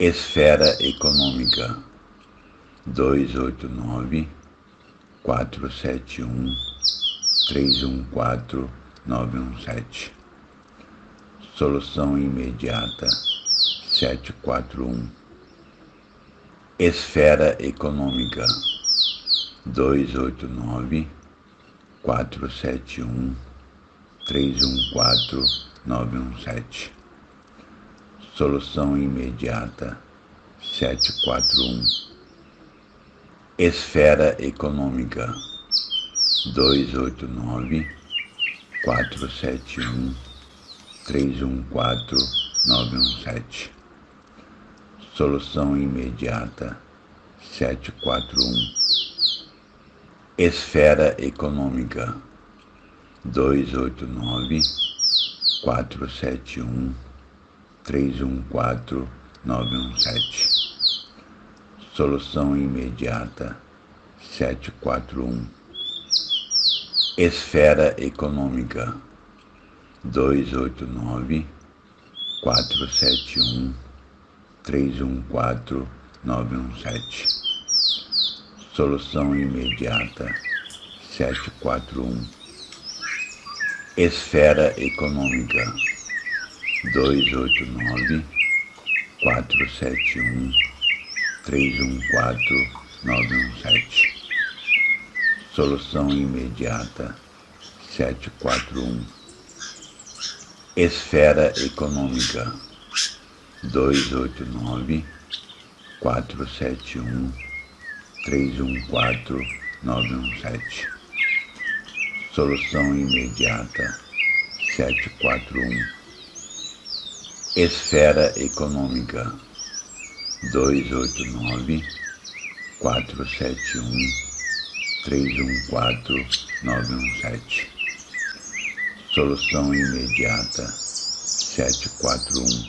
Esfera Econômica. 289 471 314 917 Solução imediata 741 Esfera Econômica. 289 471 314 917 Solução imediata. 741 Esfera Econômica. 289 471 314 917 Solução imediata. 741 Esfera Econômica. 289 471 314 917 Solução imediata 741 Esfera Econômica 289 471 314 917 Solução imediata 741 Esfera Econômica 289 471 314 917 Solução imediata 741 Esfera Econômica 289 471 314 917 Solução imediata 741 Esfera Econômica 289 471 314 917 Solução imediata 741